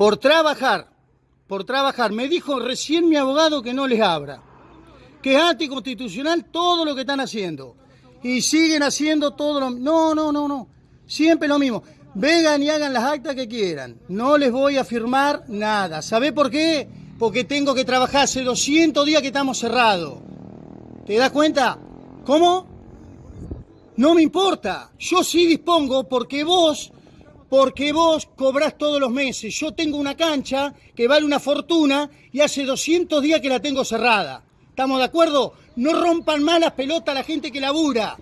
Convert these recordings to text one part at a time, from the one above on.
por trabajar, por trabajar. Me dijo recién mi abogado que no les abra, que es anticonstitucional todo lo que están haciendo. Y siguen haciendo todo lo No, no, no, no. Siempre lo mismo. Vengan y hagan las actas que quieran. No les voy a firmar nada. ¿Sabe por qué? Porque tengo que trabajar hace 200 días que estamos cerrados. ¿Te das cuenta? ¿Cómo? No me importa. Yo sí dispongo porque vos, porque vos cobrás todos los meses. Yo tengo una cancha que vale una fortuna y hace 200 días que la tengo cerrada. ¿Estamos de acuerdo? No rompan más las pelotas a la gente que labura.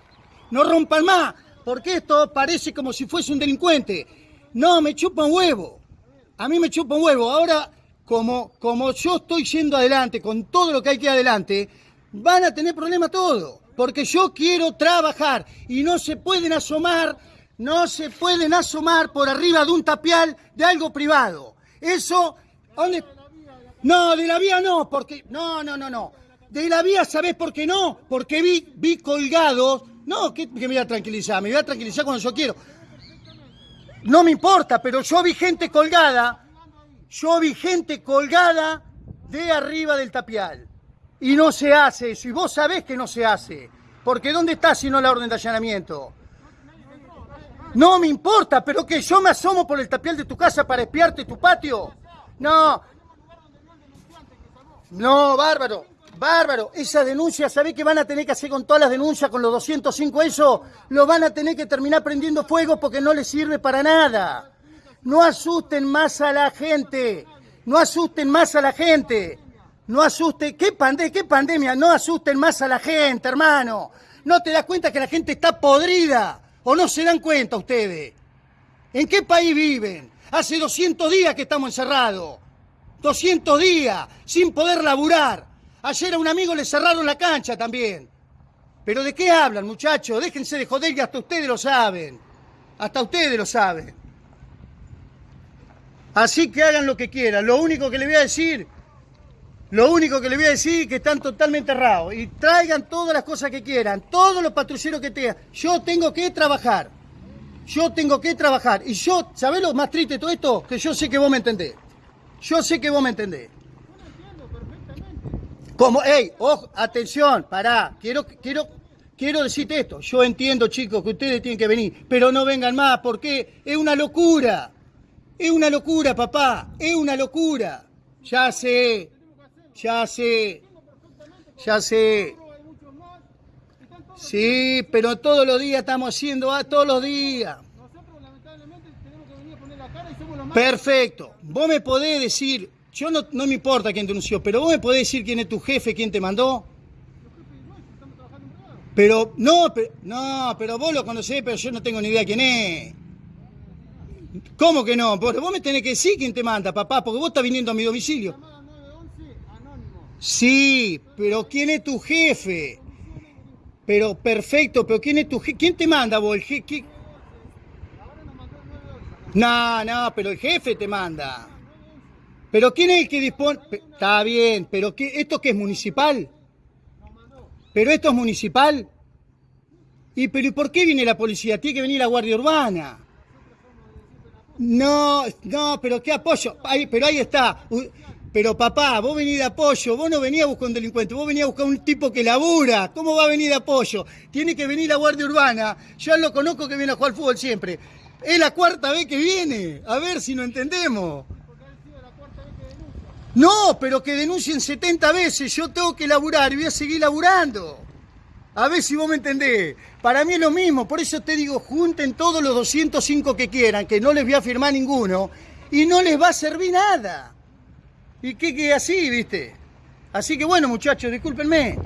No rompan más porque esto parece como si fuese un delincuente. No, me chupa un huevo. A mí me chupa un huevo. Ahora, como, como yo estoy yendo adelante con todo lo que hay que ir adelante, van a tener problemas todos. Porque yo quiero trabajar y no se pueden asomar, no se pueden asomar por arriba de un tapial de algo privado. Eso, ¿dónde? No, de la vía no, porque, no, no, no, no. De la vía, ¿sabés por qué no? Porque vi, vi colgados no, que, me voy a tranquilizar, me voy a tranquilizar cuando yo quiero. No me importa, pero yo vi gente colgada, yo vi gente colgada de arriba del tapial. Y no se hace eso, y vos sabés que no se hace. Porque ¿dónde está si no la orden de allanamiento? No me importa, pero que yo me asomo por el tapial de tu casa para espiarte tu patio. No. No, bárbaro. Bárbaro, esa denuncia, ¿sabés qué van a tener que hacer con todas las denuncias, con los 205 eso? Lo van a tener que terminar prendiendo fuego porque no les sirve para nada. No asusten más a la gente. No asusten más a la gente. No asusten. ¿Qué, ¿Qué pandemia? No asusten más a la gente, hermano. ¿No te das cuenta que la gente está podrida? ¿O no se dan cuenta ustedes? ¿En qué país viven? Hace 200 días que estamos encerrados. 200 días sin poder laburar. Ayer a un amigo le cerraron la cancha también. Pero ¿de qué hablan, muchachos? Déjense de joder que hasta ustedes lo saben. Hasta ustedes lo saben. Así que hagan lo que quieran. Lo único que le voy a decir, lo único que le voy a decir es que están totalmente errados. Y traigan todas las cosas que quieran, todos los patrulleros que tengan. Yo tengo que trabajar. Yo tengo que trabajar. Y yo, ¿sabés lo más triste de todo esto? Que yo sé que vos me entendés. Yo sé que vos me entendés. Como, hey, ojo, atención, pará, quiero, quiero, quiero decirte esto. Yo entiendo, chicos, que ustedes tienen que venir, pero no vengan más, porque es una locura. Es una locura, papá, es una locura. Ya sé, ya sé, ya sé. Sí, pero todos los días estamos haciendo, ah, todos los días. Perfecto. Vos me podés decir, yo no, me importa quién denunció, pero vos me podés decir quién es tu jefe, quién te mandó. Pero, no, pero, no, pero vos lo conocés, pero yo no tengo ni idea quién es. ¿Cómo que no? Porque vos me tenés que decir quién te manda, papá, porque vos estás viniendo a mi domicilio. Sí, pero ¿quién es tu jefe? Pero perfecto, pero ¿quién es tu jefe? ¿Quién te manda vos? El jefe? No, no, pero el jefe te manda. Pero ¿quién es el que dispone? Está bien, pero qué, ¿esto qué es municipal? ¿Pero esto es municipal? ¿Y pero ¿y por qué viene la policía? Tiene que venir la Guardia Urbana. No, no, pero qué apoyo. Pero ahí está. Pero papá, vos venís de apoyo, vos no venías a buscar un delincuente, vos venías a buscar un tipo que labura. ¿Cómo va a venir de apoyo? Tiene que venir la Guardia Urbana. Yo lo conozco que viene a jugar fútbol siempre. Es la cuarta vez que viene. A ver si no entendemos. No, pero que denuncien 70 veces, yo tengo que laburar y voy a seguir laburando. A ver si vos me entendés. Para mí es lo mismo, por eso te digo, junten todos los 205 que quieran, que no les voy a firmar ninguno, y no les va a servir nada. Y que, que así, viste. Así que bueno, muchachos, discúlpenme.